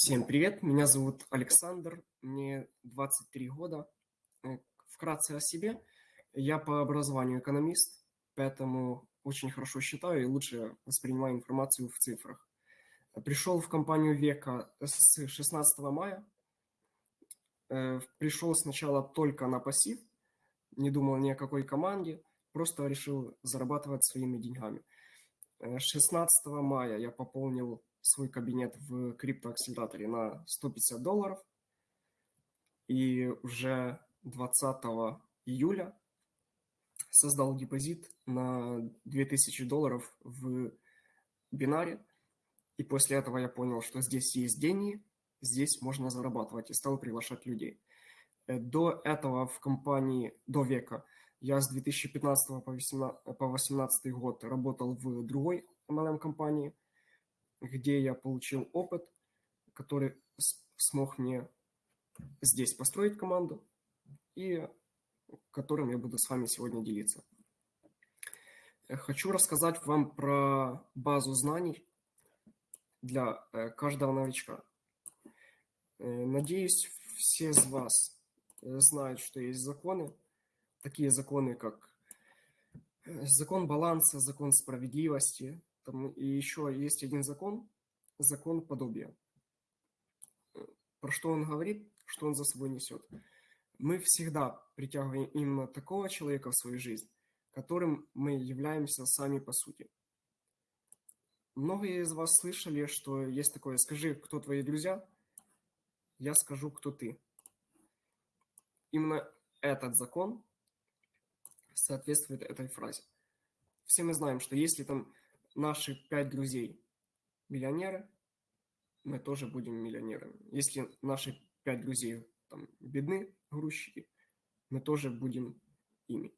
Всем привет, меня зовут Александр, мне 23 года. Э, вкратце о себе. Я по образованию экономист, поэтому очень хорошо считаю и лучше воспринимаю информацию в цифрах. Пришел в компанию Века с 16 мая. Э, пришел сначала только на пассив, не думал ни о какой команде, просто решил зарабатывать своими деньгами. 16 э, мая я пополнил свой кабинет в криптоакселераторе на 150 долларов. И уже 20 июля создал депозит на 2000 долларов в бинаре. И после этого я понял, что здесь есть деньги, здесь можно зарабатывать, и стал приглашать людей. Э, до этого в компании, до века, я с 2015 по 2018 год работал в другой MLM-компании – где я получил опыт, который смог мне здесь построить команду и которым я буду с вами сегодня делиться. Хочу рассказать вам про базу знаний для э, каждого новичка. Э, надеюсь, все из вас э, знают, что есть законы, такие законы, как закон баланса, закон справедливости, там, и еще есть один закон, закон подобия. Про что он говорит, что он за собой несет. Мы всегда притягиваем именно такого человека в свою жизнь, которым мы являемся сами по сути. Многие из вас слышали, что есть такое «скажи, кто твои друзья», я скажу, кто ты. Именно этот закон соответствует этой фразе. Все мы знаем, что если там наши пять друзей миллионеры, мы тоже будем миллионерами. Если наши пять друзей там, бедны, грузчики, мы тоже будем ими.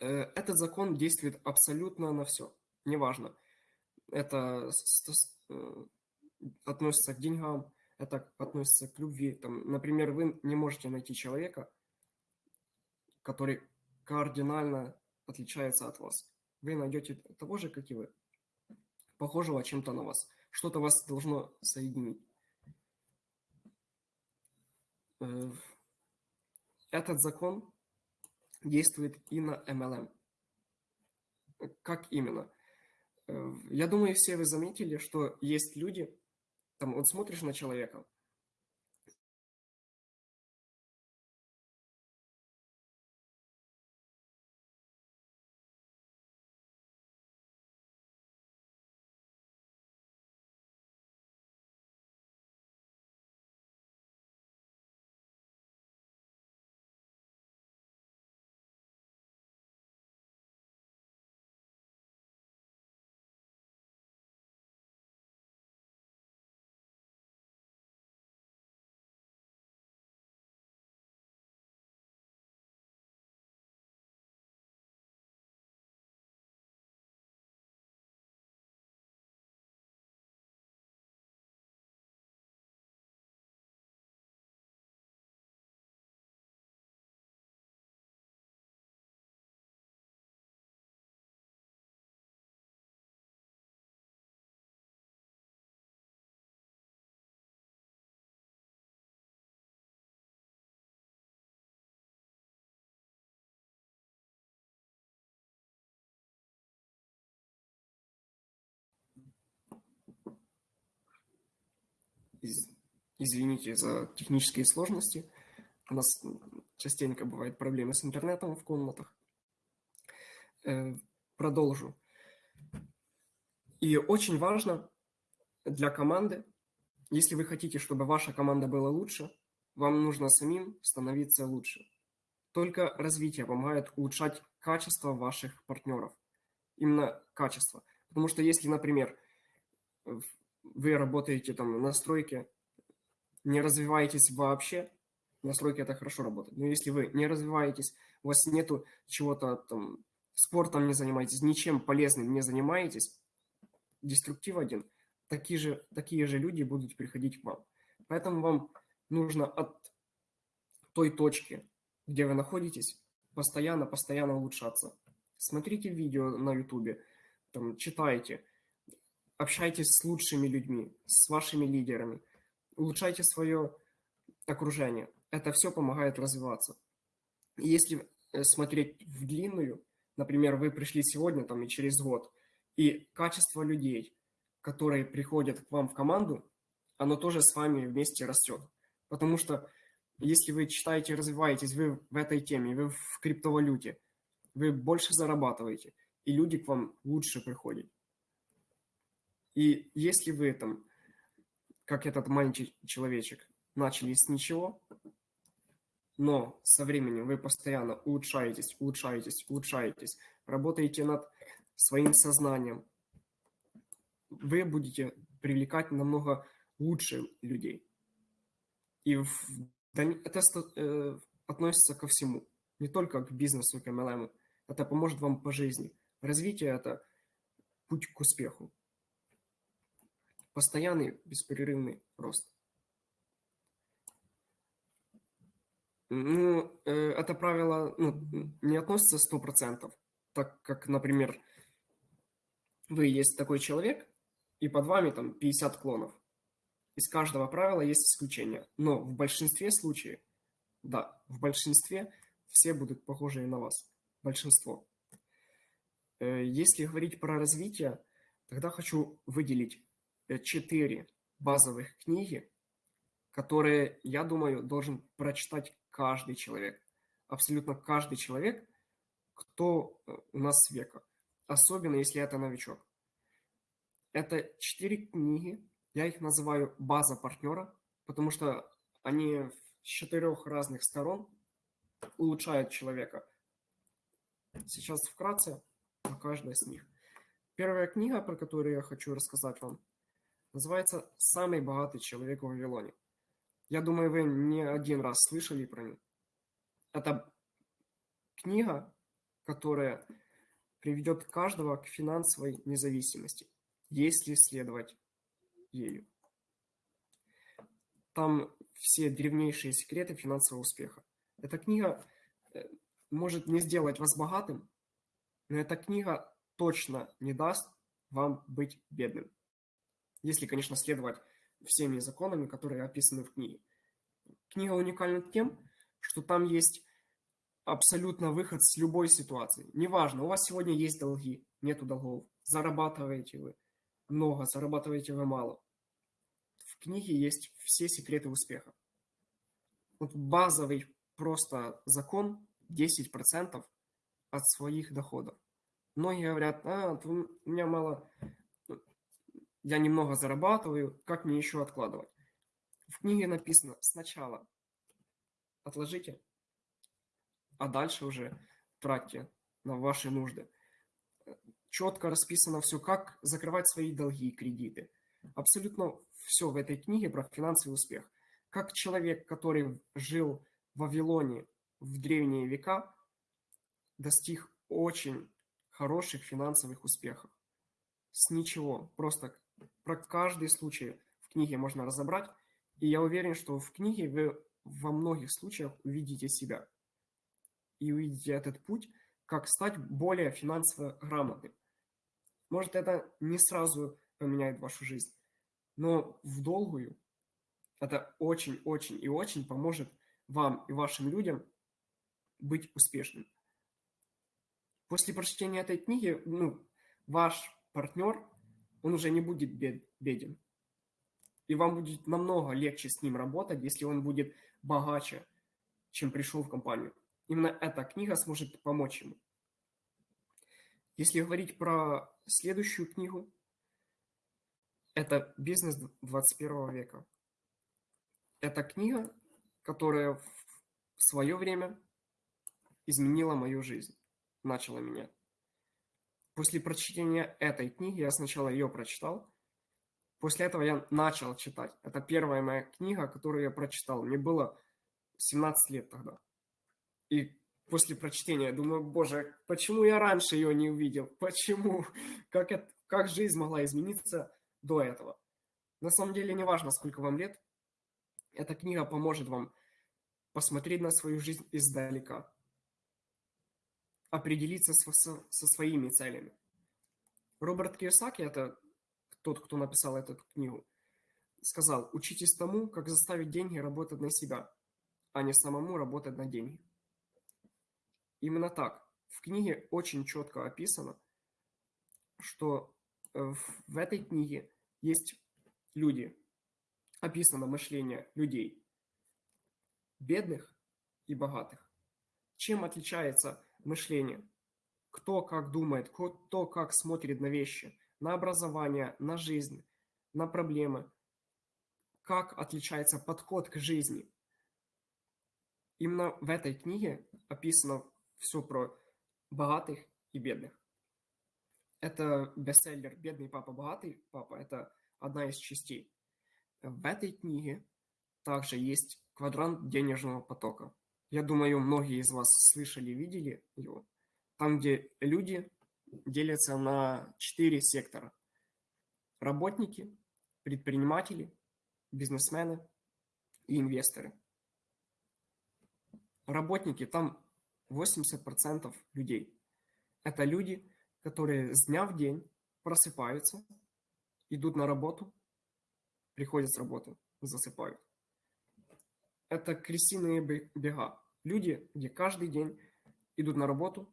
Э, этот закон действует абсолютно на все. Неважно, это э, относится к деньгам, это относится к любви. Там, например, вы не можете найти человека, который кардинально отличается от вас вы найдете того же, как и вы, похожего чем-то на вас. Что-то вас должно соединить. Э, этот закон действует и на MLM. Как именно? Э, я думаю, все вы заметили, что есть люди, там вот смотришь на человека, Извините за технические сложности. У нас частенько бывают проблемы с интернетом в комнатах. Э, продолжу. И очень важно для команды, если вы хотите, чтобы ваша команда была лучше, вам нужно самим становиться лучше. Только развитие помогает улучшать качество ваших партнеров. Именно качество. Потому что если, например, вы работаете там на стройке, не развиваетесь вообще, на стройке это хорошо работает. Но если вы не развиваетесь, у вас нету чего-то там, спортом не занимаетесь, ничем полезным не занимаетесь, деструктив один, такие же, такие же люди будут приходить к вам. Поэтому вам нужно от той точки, где вы находитесь, постоянно, постоянно улучшаться. Смотрите видео на ютубе, там, читайте, общайтесь с лучшими людьми, с вашими лидерами, улучшайте свое окружение. Это все помогает развиваться. Если э, смотреть в длинную, например, вы пришли сегодня там и через год, и качество людей, которые приходят к вам в команду, оно тоже с вами вместе растет. Потому что если вы читаете, развиваетесь, вы в этой теме, вы в криптовалюте, вы больше зарабатываете, и люди к вам лучше приходят. И если вы там, как этот маленький человечек, начали с ничего, но со временем вы постоянно улучшаетесь, улучшаетесь, улучшаетесь, работаете над своим сознанием, вы будете привлекать намного лучше людей. И в, это э, относится ко всему, не только к бизнесу, к MLM. Это поможет вам по жизни. Развитие – это путь к успеху. Постоянный, беспрерывный рост. Ну, э, это правило ну, не относится 100%, так как, например, вы есть такой человек, и под вами там 50 клонов. Из каждого правила есть исключение. Но в большинстве случаев, да, в большинстве все будут похожи на вас. Большинство. Э, если говорить про развитие, тогда хочу выделить четыре базовых книги, которые, я думаю, должен прочитать каждый человек. Абсолютно каждый человек, кто э, у нас с века. Особенно, если это новичок. Это четыре книги, я их называю база партнера, потому что они с четырех разных сторон улучшают человека. Сейчас вкратце о каждой из них. Первая книга, про которую я хочу рассказать вам, называется «Самый богатый человек в Вавилоне». Я думаю, вы не один раз слышали про нее. Это книга, которая приведет каждого к финансовой независимости если следовать ею. Там все древнейшие секреты финансового успеха. Эта книга э, может не сделать вас богатым, но эта книга точно не даст вам быть бедным. Если, конечно, следовать всеми законами, которые описаны в книге. Книга уникальна тем, что там есть абсолютно выход с любой ситуации. Неважно, у вас сегодня есть долги, нету долгов, зарабатываете вы, много, зарабатываете вы мало. В книге есть все секреты успеха. Вот базовый просто закон 10% от своих доходов. Многие говорят, а, у меня мало, я немного зарабатываю, как мне еще откладывать? В книге написано сначала отложите, а дальше уже тратьте на ваши нужды четко расписано все, как закрывать свои долги и кредиты. Абсолютно все в этой книге про финансовый успех. Как человек, который жил в Вавилоне в древние века, достиг очень хороших финансовых успехов. С ничего. Просто про каждый случай в книге можно разобрать. И я уверен, что в книге вы во многих случаях увидите себя. И увидите этот путь, как стать более финансово грамотным. Может, это не сразу поменяет вашу жизнь, но в долгую это очень-очень и очень поможет вам и вашим людям быть успешным. После прочтения этой книги, ну, ваш партнер, он уже не будет бед, беден. И вам будет намного легче с ним работать, если он будет богаче, чем пришел в компанию. Именно эта книга сможет помочь ему. Если говорить про следующую книгу, это «Бизнес 21 века». Это книга, которая в свое время изменила мою жизнь, начала меня. После прочтения этой книги, я сначала ее прочитал, после этого я начал читать. Это первая моя книга, которую я прочитал. Мне было 17 лет тогда. И после прочтения. Думаю, боже, почему я раньше ее не увидел? Почему? Как, это, как жизнь могла измениться до этого? На самом деле не важно, сколько вам лет. Эта книга поможет вам посмотреть на свою жизнь издалека. Определиться со, со своими целями. Роберт Кiyosaki – это тот, кто написал эту книгу, сказал, учитесь тому, как заставить деньги работать на себя, а не самому работать на деньги. Именно так. В книге очень четко описано, что э, в этой книге есть люди, описано мышление людей, бедных и богатых. Чем отличается мышление? Кто как думает, кто как смотрит на вещи, на образование, на жизнь, на проблемы, как отличается подход к жизни. Именно в этой книге описано все про богатых и бедных. Это бестселлер «Бедный папа, богатый папа». Это одна из частей. В этой книге также есть квадрант денежного потока. Я думаю, многие из вас слышали, видели его. Там, где люди делятся на четыре сектора. Работники, предприниматели, бизнесмены и инвесторы. Работники, там 80% людей. Это люди, которые с дня в день просыпаются, идут на работу, приходят с работы, засыпают. Это крысиные бега. Люди, где каждый день идут на работу,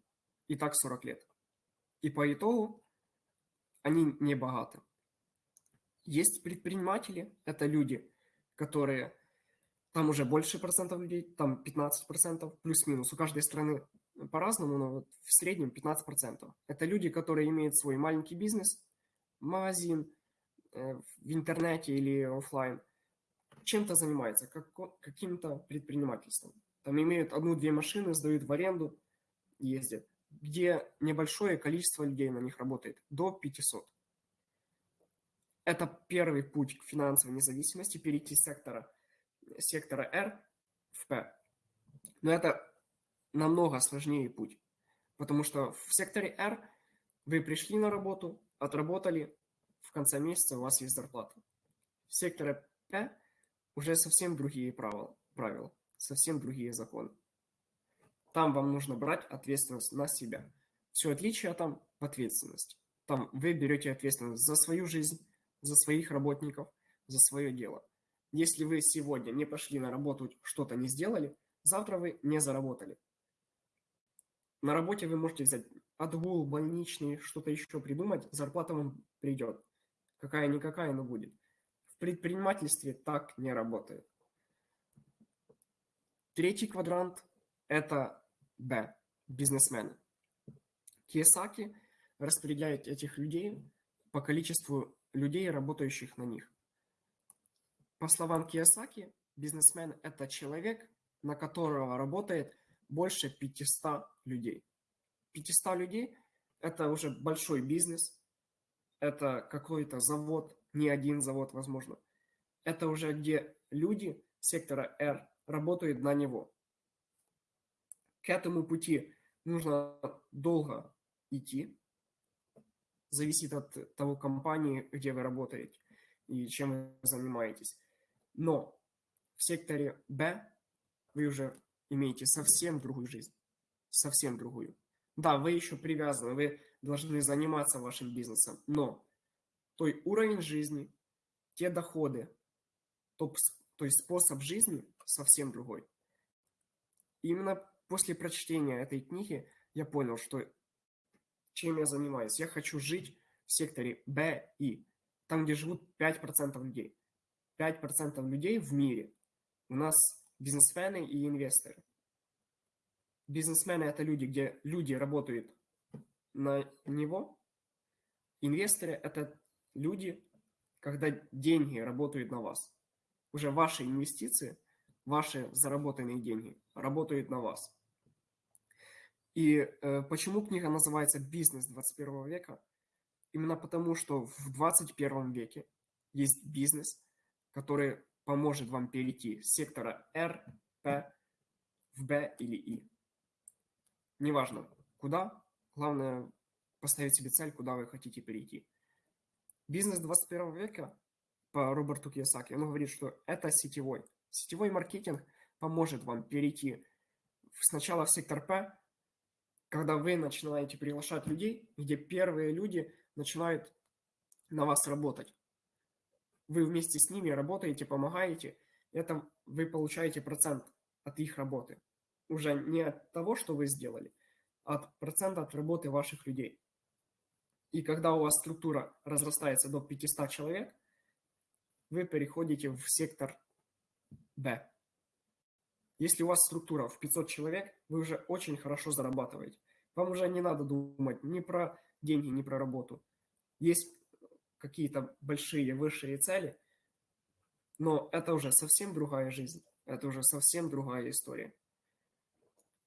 и так 40 лет. И по итогу они не богаты. Есть предприниматели, это люди, которые, там уже больше процентов людей, там 15 процентов, плюс-минус, у каждой страны по-разному, но вот в среднем 15 процентов. Это люди, которые имеют свой маленький бизнес, магазин э, в интернете или офлайн, чем-то занимается, как, каким-то предпринимательством. Там имеют одну-две машины, сдают в аренду, ездят, где небольшое количество людей на них работает, до 500. Это первый путь к финансовой независимости, перейти с сектора, сектора R в P. Но это намного сложнее путь, потому что в секторе R вы пришли на работу, отработали, в конце месяца у вас есть зарплата. В секторе P уже совсем другие правила, правила совсем другие законы. Там вам нужно брать ответственность на себя. Все отличие там в ответственности. Там вы берете ответственность за свою жизнь, за своих работников, за свое дело. Если вы сегодня не пошли на работу, что-то не сделали, завтра вы не заработали. На работе вы можете взять отгул, больничный, что-то еще придумать, зарплата вам придет. Какая-никакая, но будет. В предпринимательстве так не работает. Третий квадрант – это Б – бизнесмены. Киосаки распределяет этих людей по количеству людей, работающих на них. По словам Киосаки, бизнесмен – это человек, на которого работает больше 500 людей. 500 людей – это уже большой бизнес, это какой-то завод, не один завод, возможно. Это уже где люди сектора R работают на него. К этому пути нужно долго идти, зависит от того компании, где вы работаете и чем вы занимаетесь. Но в секторе Б вы уже имеете совсем другую жизнь, совсем другую. Да, вы еще привязаны, вы должны заниматься вашим бизнесом, но той уровень жизни, те доходы, то, то есть способ жизни совсем другой. Именно после прочтения этой книги я понял, что чем я занимаюсь. Я хочу жить в секторе Б и там, где живут 5% людей. 5% людей в мире. У нас бизнесмены и инвесторы. Бизнесмены – это люди, где люди работают на него. Инвесторы – это люди, когда деньги работают на вас. Уже ваши инвестиции, ваши заработанные деньги работают на вас. И э, почему книга называется «Бизнес 21 века»? Именно потому, что в 21 веке есть бизнес, который поможет вам перейти с сектора R, P в B или I. Неважно, куда, главное поставить себе цель, куда вы хотите перейти. Бизнес 21 века по Роберту Кiyosaki, он говорит, что это сетевой. Сетевой маркетинг поможет вам перейти сначала в сектор P, когда вы начинаете приглашать людей, где первые люди начинают на вас работать. Вы вместе с ними работаете, помогаете, это вы получаете процент от их работы. Уже не от того, что вы сделали, а от процента от работы ваших людей. И когда у вас структура разрастается до 500 человек, вы переходите в сектор Б. Если у вас структура в 500 человек, вы уже очень хорошо зарабатываете. Вам уже не надо думать ни про деньги, ни про работу. Есть какие-то большие, высшие цели, но это уже совсем другая жизнь. Это уже совсем другая история.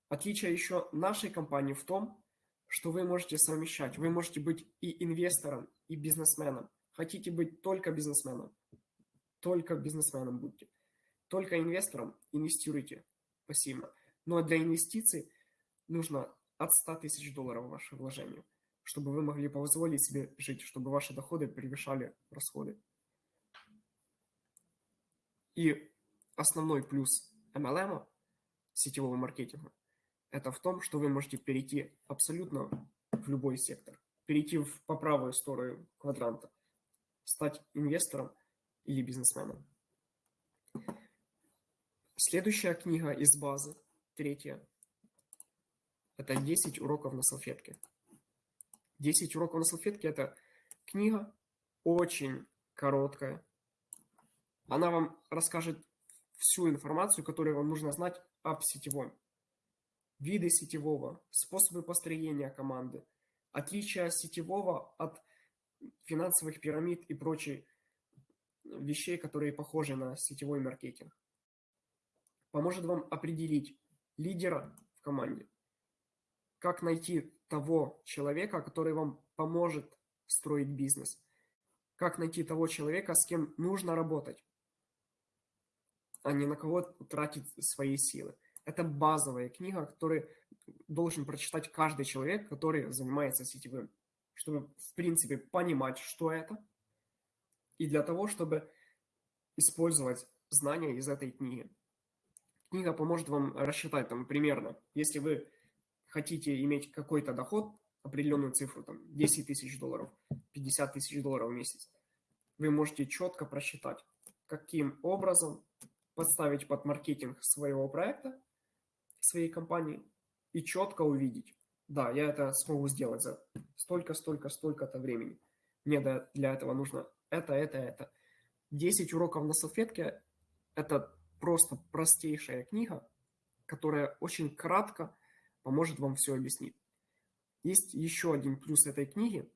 Отличие еще нашей компании в том, что вы можете совмещать. Вы можете быть и инвестором, и бизнесменом. Хотите быть только бизнесменом, только бизнесменом будьте. Только инвестором инвестируйте пассивно. Но для инвестиций нужно от 100 тысяч долларов ваше вложение, чтобы вы могли позволить себе жить, чтобы ваши доходы превышали расходы. И основной плюс MLM, сетевого маркетинга, это в том, что вы можете перейти абсолютно в любой сектор. Перейти в, по правую сторону квадранта, стать инвестором или бизнесменом. Следующая книга из базы, третья, это 10 уроков на салфетке. 10 уроков на салфетке – это книга очень короткая. Она вам расскажет всю информацию, которую вам нужно знать об сетевом. Виды сетевого, способы построения команды, отличия сетевого от финансовых пирамид и прочей вещей, которые похожи на сетевой маркетинг. Поможет вам определить лидера в команде, как найти того человека, который вам поможет строить бизнес, как найти того человека, с кем нужно работать, а не на кого тратить свои силы. Это базовая книга, которую должен прочитать каждый человек, который занимается сетевым, чтобы, в принципе, понимать, что это, и для того, чтобы использовать знания из этой книги. Книга поможет вам рассчитать там примерно, если вы хотите иметь какой-то доход, определенную цифру, там 10 тысяч долларов, 50 тысяч долларов в месяц, вы можете четко просчитать, каким образом подставить под маркетинг своего проекта, своей компании и четко увидеть, да, я это смогу сделать за столько, столько, столько-то времени. Мне для этого нужно это, это, это. 10 уроков на салфетке – это просто простейшая книга, которая очень кратко поможет вам все объяснить. Есть еще один плюс этой книги,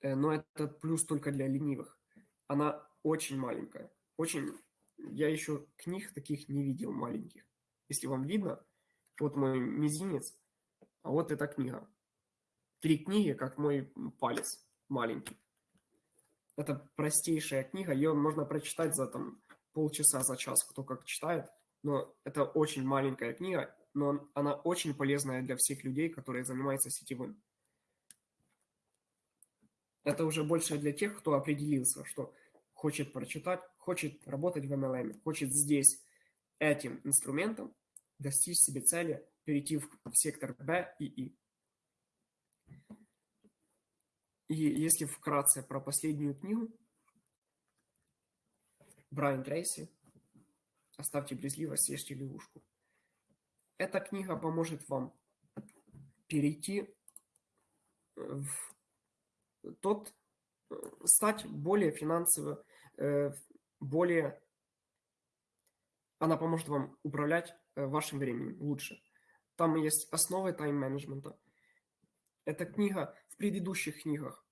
э, но это плюс только для ленивых. Она очень маленькая. Очень... Я еще книг таких не видел маленьких. Если вам видно, вот мой мизинец, а вот эта книга. Три книги, как мой палец маленький. Это простейшая книга, ее можно прочитать за там полчаса, за час, кто как читает. Но это очень маленькая книга, но она очень полезная для всех людей, которые занимаются сетевым. Это уже больше для тех, кто определился, что хочет прочитать, хочет работать в MLM, хочет здесь этим инструментом достичь себе цели, перейти в, сектор B и И. И если вкратце про последнюю книгу, Брайан Трейси, «Оставьте брезгливость, съешьте лягушку». Эта книга поможет вам перейти в тот, стать более финансово, э, более, она поможет вам управлять э, вашим временем лучше. Там есть основы тайм-менеджмента. Эта книга в предыдущих книгах.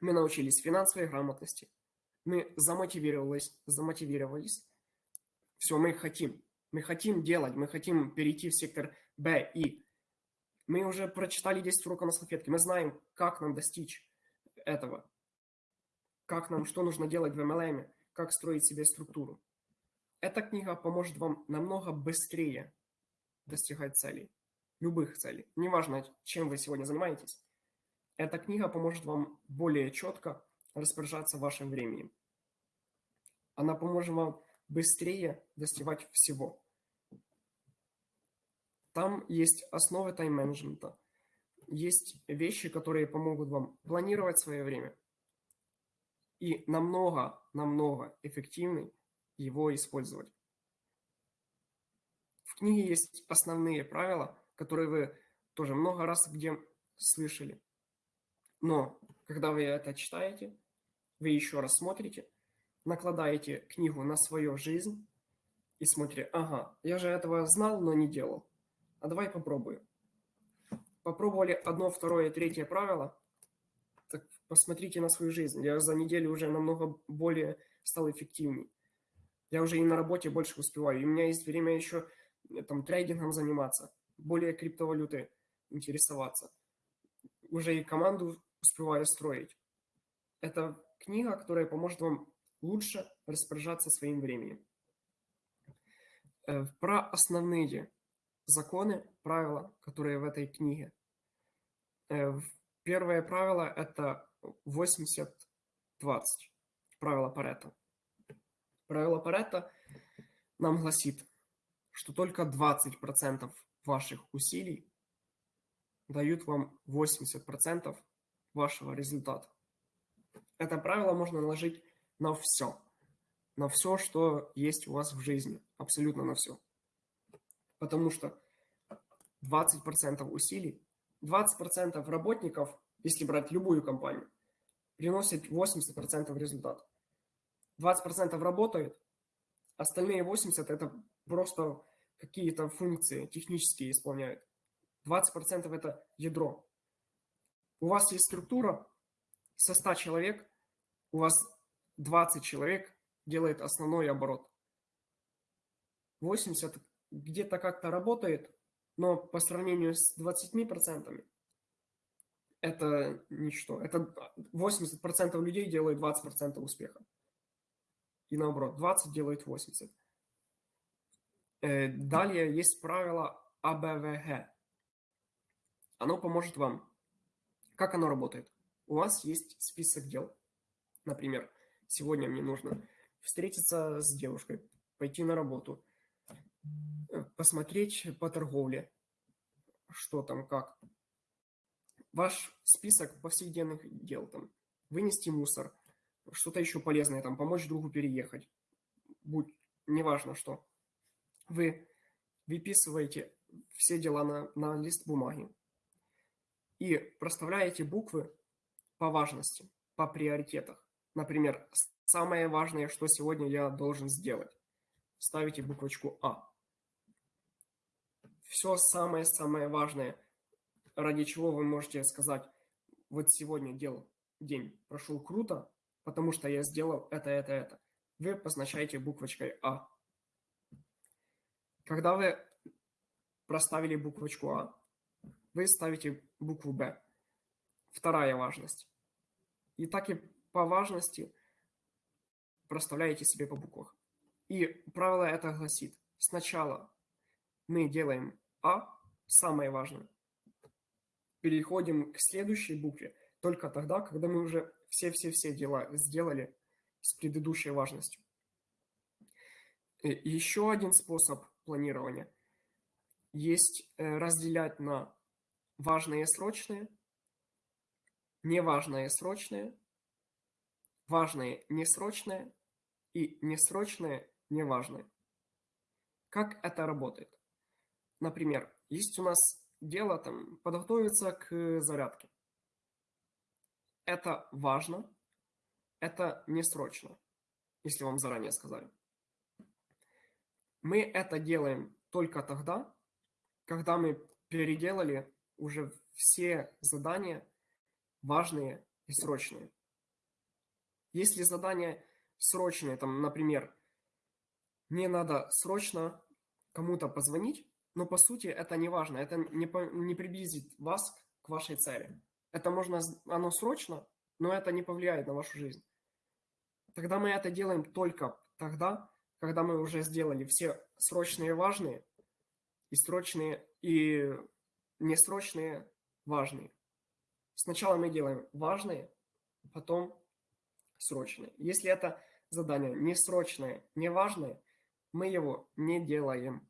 Мы научились финансовой грамотности. Мы замотивировались, замотивировались. Все, мы хотим. Мы хотим делать, мы хотим перейти в сектор Б и мы уже прочитали 10 уроков на салфетке, мы знаем, как нам достичь этого, как нам, что нужно делать в MLM, как строить себе структуру. Эта книга поможет вам намного быстрее достигать целей, любых целей. Неважно, чем вы сегодня занимаетесь. Эта книга поможет вам более четко распоряжаться вашим временем. Она поможет вам быстрее достигать всего. Там есть основы тайм-менеджмента, есть вещи, которые помогут вам планировать свое время, и намного, намного эффективнее его использовать. В книге есть основные правила, которые вы тоже много раз где слышали. Но когда вы это читаете, вы еще раз смотрите, накладаете книгу на свою жизнь и смотрите, ага, я же этого знал, но не делал. А давай попробую. Попробовали одно, второе, третье правило, так посмотрите на свою жизнь. Я за неделю уже намного более стал эффективней. Я уже и на работе больше успеваю. И у меня есть время еще э, там трейдингом заниматься, более криптовалюты интересоваться. Уже и команду успеваю строить. Это книга, которая поможет вам лучше распоряжаться своим временем. Э, про основные законы, правила, которые в этой книге. Э, первое правило – это 80-20. Правило Паретта. Правило Паретта нам гласит, что только 20% ваших усилий дают вам 80% вашего результата. Это правило можно наложить на все. На все, что есть у вас в жизни. Абсолютно на все. Потому что 20% усилий, 20% работников, если брать любую компанию, приносит 80% результата. 20% работает, остальные 80% это просто какие-то функции технические исполняют. 20% это ядро. У вас есть структура со 100 человек, у вас 20 человек делает основной оборот. 80 где-то как-то работает, но по сравнению с 20% это ничто. Это 80% людей делают 20% успеха. И наоборот, 20 делает 80. Э, далее есть правило АБВГ. Оно поможет вам. Как оно работает? У вас есть список дел. Например, сегодня мне нужно встретиться с девушкой, пойти на работу, э, посмотреть по торговле, что там, как. Ваш список повседневных дел, там, вынести мусор, что-то еще полезное, там, помочь другу переехать, будь, неважно что. Вы выписываете все дела на, на лист бумаги и проставляете буквы по важности, по приоритетах. Например, самое важное, что сегодня я должен сделать. Ставите буквочку А. Все самое-самое важное, ради чего вы можете сказать, вот сегодня дел, день прошел круто, потому что я сделал это, это, это. Вы позначаете буквочкой А. Когда вы проставили буквочку А, вы ставите букву Б. Вторая важность. И так и по важности проставляете себе по буквах. И правило это гласит, сначала мы делаем А, самое важное, переходим к следующей букве только тогда, когда мы уже все-все-все дела сделали с предыдущей важностью. И еще один способ планирования есть э, разделять на важные и срочные, неважное и срочное, важное несрочное и несрочное неважное. Как это работает? Например, есть у нас дело там подготовиться к зарядке. Это важно, это не срочно, если вам заранее сказали. Мы это делаем только тогда, когда мы переделали уже все задания важные и срочные. Если задание срочное, там, например, мне надо срочно кому-то позвонить, но по сути это не важно, это не, не приблизит вас к вашей цели. Это можно, оно срочно, но это не повлияет на вашу жизнь. Тогда мы это делаем только тогда, когда мы уже сделали все срочные важные и срочные и несрочные важные. Сначала мы делаем важные, потом срочные. Если это задание не срочное, не важное, мы его не делаем.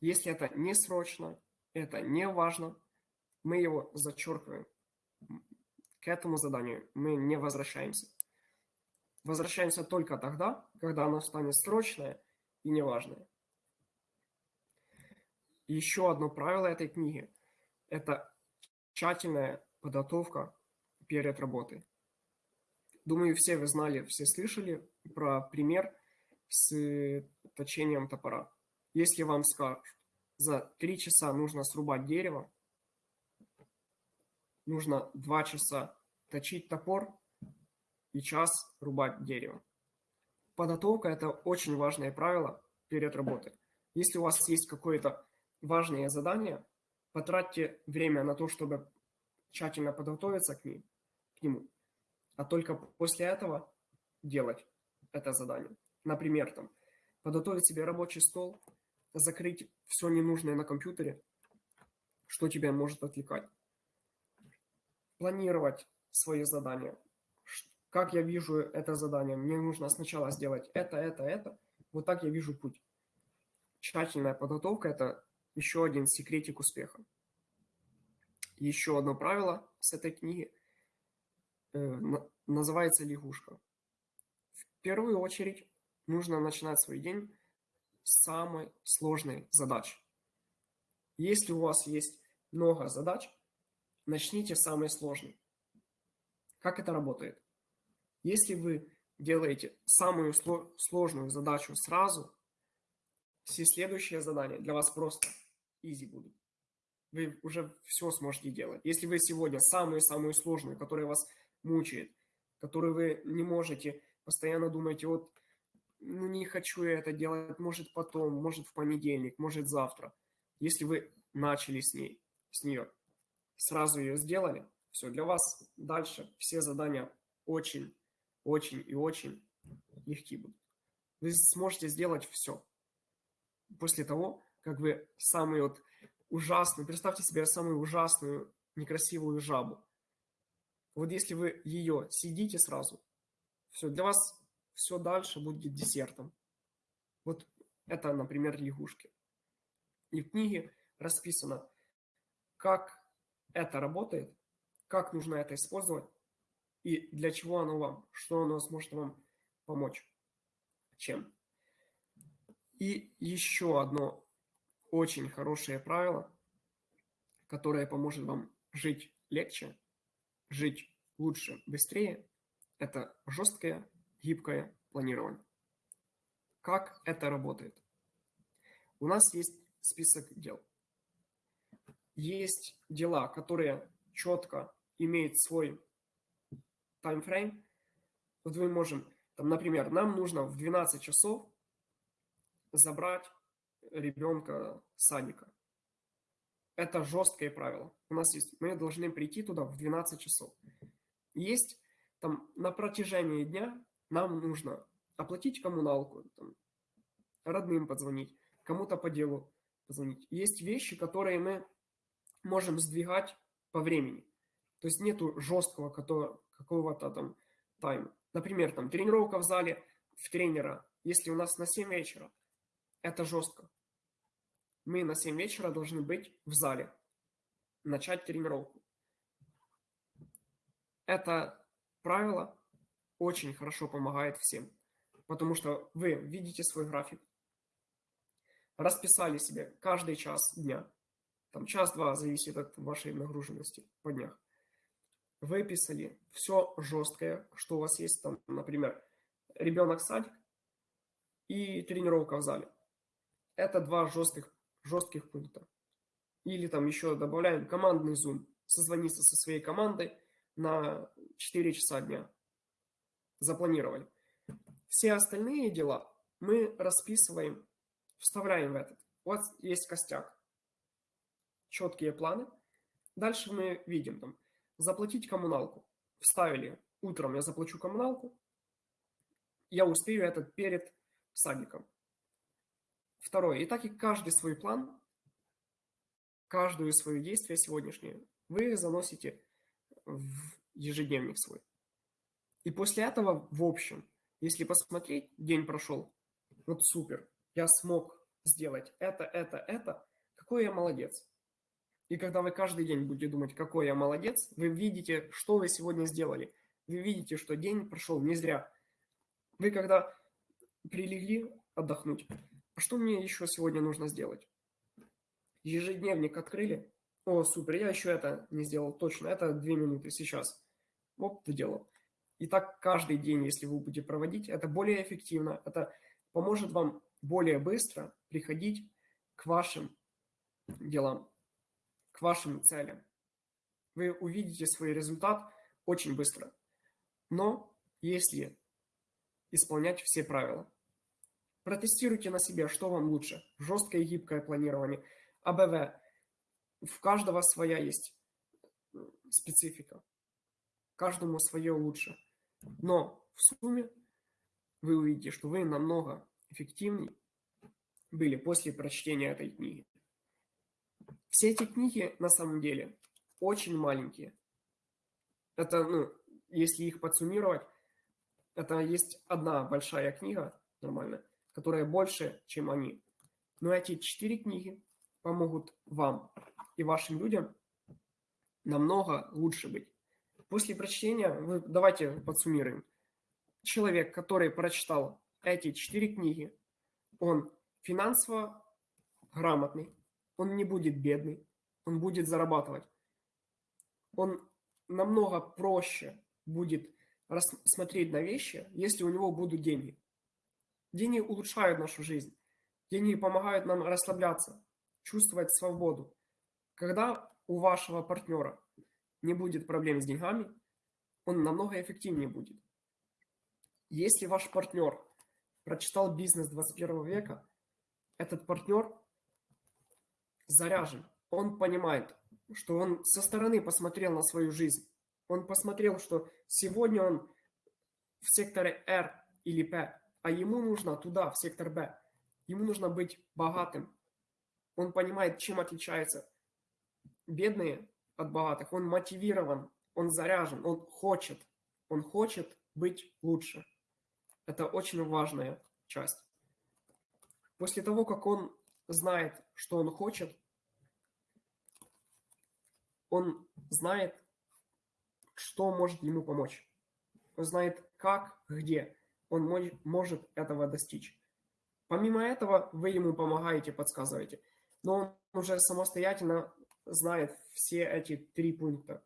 Если это не срочно, это не важно, мы его зачеркиваем. к этому заданию мы не возвращаемся. Возвращаемся только тогда, когда оно станет срочное и неважное. Еще одно правило этой книги – это тщательная подготовка перед работой. Думаю, все вы знали, все слышали про пример с точением топора. Если вам скажут, за три часа нужно срубать дерево, нужно два часа точить топор и час рубать дерево. Подготовка – это очень важное правило перед работой. Если у вас есть какое-то важное задание, потратьте время на то, чтобы тщательно подготовиться к, ним, к нему, а только после этого делать это задание. Например, там, подготовить себе рабочий стол, закрыть все ненужное на компьютере, что тебя может отвлекать. Планировать свои задания. Как я вижу это задание? Мне нужно сначала сделать это, это, это. Вот так я вижу путь. Тщательная подготовка – это еще один секретик успеха. Еще одно правило с этой книги э, называется лягушка. В первую очередь нужно начинать свой день с самой сложной задачи. Если у вас есть много задач, начните с самой сложной. Как это работает? Если вы делаете самую сложную задачу сразу, все следующие задания для вас просто easy будут. Вы уже все сможете делать. Если вы сегодня самую-самую сложную, которая вас мучает, которую вы не можете, постоянно думаете, вот ну, не хочу я это делать, может потом, может в понедельник, может завтра. Если вы начали с ней, с нее, сразу ее сделали, все, для вас дальше все задания очень, очень и очень легкие будут. Вы сможете сделать все. После того, как вы самый вот ужасный, представьте себе самую ужасную, некрасивую жабу. Вот если вы ее съедите сразу, все, для вас все дальше будет десертом. Вот это, например, лягушки. И в книге расписано, как это работает, как нужно это использовать и для чего оно вам, что оно сможет вам помочь, чем. И еще одно очень хорошее правило, которое поможет вам жить легче, жить лучше, быстрее, это жесткое гибкое планирование. Как это работает? У нас есть список дел. Есть дела, которые четко имеют свой таймфрейм. Вот мы можем, там, например, нам нужно в 12 часов забрать ребенка садика. Это жесткое правило. У нас есть, мы должны прийти туда в 12 часов. Есть там на протяжении дня нам нужно оплатить коммуналку, там, родным позвонить, кому-то по делу позвонить. Есть вещи, которые мы можем сдвигать по времени. То есть нету жесткого какого-то там тайма. Например, там тренировка в зале в тренера, если у нас на 7 вечера, это жестко. Мы на 7 вечера должны быть в зале, начать тренировку. Это правило очень хорошо помогает всем. Потому что вы видите свой график, расписали себе каждый час дня, там час-два зависит от вашей нагруженности по днях. Выписали все жесткое, что у вас есть там, например, ребенок садик и тренировка в зале. Это два жестких, жестких пункта. Или там еще добавляем командный зум, созвониться со своей командой на 4 часа дня запланировали. Все остальные дела мы расписываем, вставляем в этот. Вот есть костяк. Четкие планы. Дальше мы видим там заплатить коммуналку. Вставили утром я заплачу коммуналку. Я успею это перед садиком. Второе. И так и каждый свой план, каждую свое действие сегодняшнее вы заносите в ежедневник свой. И после этого, в общем, если посмотреть, день прошел, вот супер, я смог сделать это, это, это, какой я молодец. И когда вы каждый день будете думать, какой я молодец, вы видите, что вы сегодня сделали. Вы видите, что день прошел не зря. Вы когда прилегли отдохнуть, а что мне еще сегодня нужно сделать? Ежедневник открыли. О, супер, я еще это не сделал точно. Это две минуты сейчас. Оп, доделал. И так каждый день, если вы будете проводить, это более эффективно. Это поможет вам более быстро приходить к вашим делам, к вашим целям. Вы увидите свой результат очень быстро. Но если исполнять все правила. Протестируйте на себе, что вам лучше. Жесткое и гибкое планирование. АБВ. В каждого своя есть специфика. Каждому свое лучше. Но в сумме вы увидите, что вы намного эффективнее были после прочтения этой книги. Все эти книги на самом деле очень маленькие. Это, ну, если их подсуммировать, это есть одна большая книга, нормально, которая больше, чем они. Но эти четыре книги помогут вам и вашим людям намного лучше быть. После прочтения, давайте подсуммируем. Человек, который прочитал эти четыре книги, он финансово грамотный, он не будет бедный, он будет зарабатывать. Он намного проще будет смотреть на вещи, если у него будут деньги. Деньги улучшают нашу жизнь. Деньги помогают нам расслабляться, чувствовать свободу. Когда у вашего партнера не будет проблем с деньгами, он намного эффективнее будет. Если ваш партнер прочитал бизнес 21 века, этот партнер заряжен. Он понимает, что он со стороны посмотрел на свою жизнь. Он посмотрел, что сегодня он в секторе R или P, а ему нужно туда, в сектор B. Ему нужно быть богатым. Он понимает, чем отличаются бедные от богатых. Он мотивирован, он заряжен, он хочет. Он хочет быть лучше. Это очень важная часть. После того, как он знает, что он хочет, он знает, что может ему помочь. Он знает, как, где он может этого достичь. Помимо этого, вы ему помогаете, подсказываете. Но он уже самостоятельно знает все эти три пункта.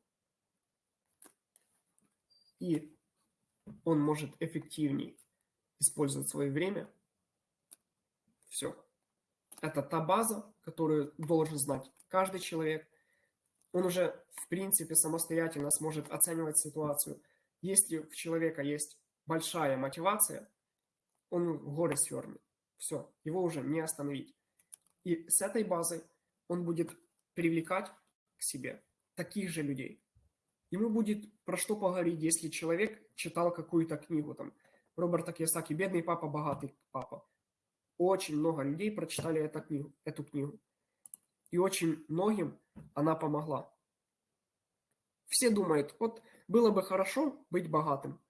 И он может эффективнее использовать свое время. Все. Это та база, которую должен знать каждый человек. Он уже, в принципе, самостоятельно сможет оценивать ситуацию. Если у человека есть большая мотивация, он горы свернет. Все, его уже не остановить. И с этой базой он будет привлекать к себе таких же людей. Ему будет про что поговорить, если человек читал какую-то книгу, там, Роберта Кiyosaki «Бедный папа, богатый папа». Очень много людей прочитали эту книгу, эту книгу. И очень многим она помогла. Все думают, вот было бы хорошо быть богатым.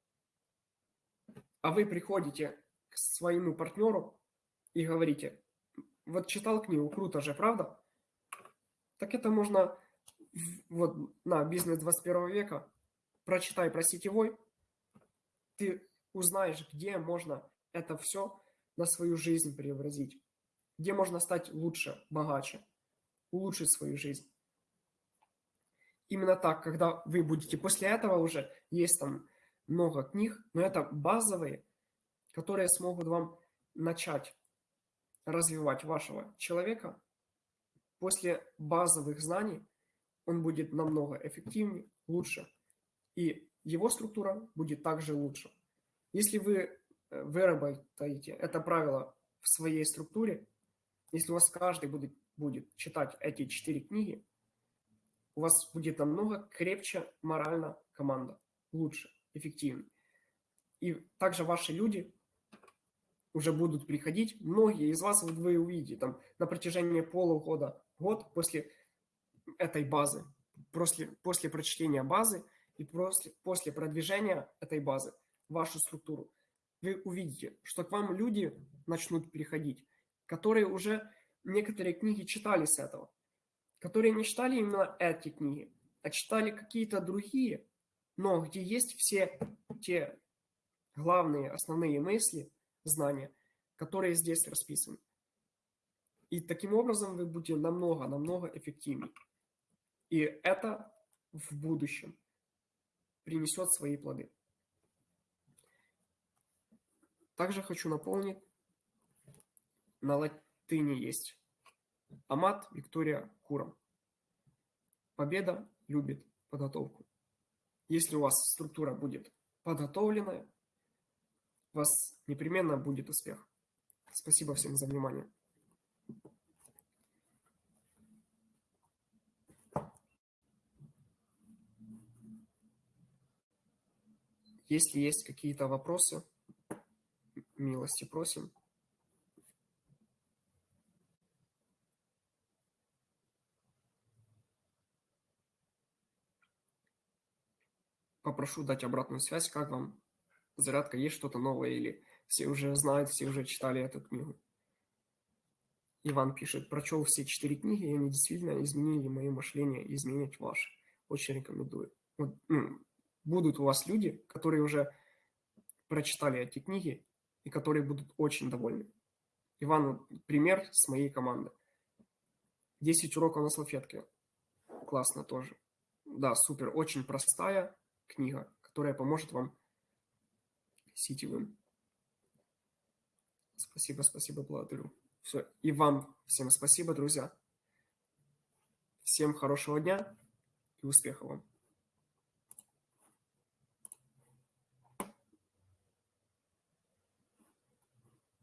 А вы приходите к своему партнеру и говорите, вот читал книгу, круто же, правда? Так это можно вот на бизнес 21 века, прочитай про сетевой, ты узнаешь, где можно это все на свою жизнь преобразить, где можно стать лучше, богаче, улучшить свою жизнь. Именно так, когда вы будете после этого уже, есть там много книг, но это базовые, которые смогут вам начать развивать вашего человека. После базовых знаний он будет намного эффективнее, лучше, и его структура будет также лучше. Если вы э, выработаете это правило в своей структуре, если у вас каждый будет, будет читать эти четыре книги, у вас будет намного крепче морально команда, лучше, эффективнее. И также ваши люди уже будут приходить. Многие из вас, вы увидите, там, на протяжении полугода, год после этой базы, после, после прочтения базы и после, после продвижения этой базы вашу структуру, вы увидите, что к вам люди начнут переходить, которые уже некоторые книги читали с этого, которые не читали именно эти книги, а читали какие-то другие, но где есть все те главные, основные мысли, знания, которые здесь расписаны. И таким образом вы будете намного-намного эффективнее. И это в будущем принесет свои плоды. Также хочу напомнить, на латыни есть Амат Виктория Куром. Победа любит подготовку. Если у вас структура будет подготовленная, у вас непременно будет успех. Спасибо всем за внимание. Если есть какие-то вопросы, милости просим. Попрошу дать обратную связь, как вам зарядка, есть что-то новое или все уже знают, все уже читали эту книгу. Иван пишет, прочел все четыре книги, и они действительно изменили мое мышление и изменить ваше. Очень рекомендую. Вот, ну, будут у вас люди, которые уже прочитали эти книги и которые будут очень довольны. Иван, пример с моей команды. 10 уроков на салфетке. Классно тоже. Да, супер. Очень простая книга, которая поможет вам сетевым. Спасибо, спасибо, благодарю. Все. И вам всем спасибо, друзья. Всем хорошего дня и успехов вам.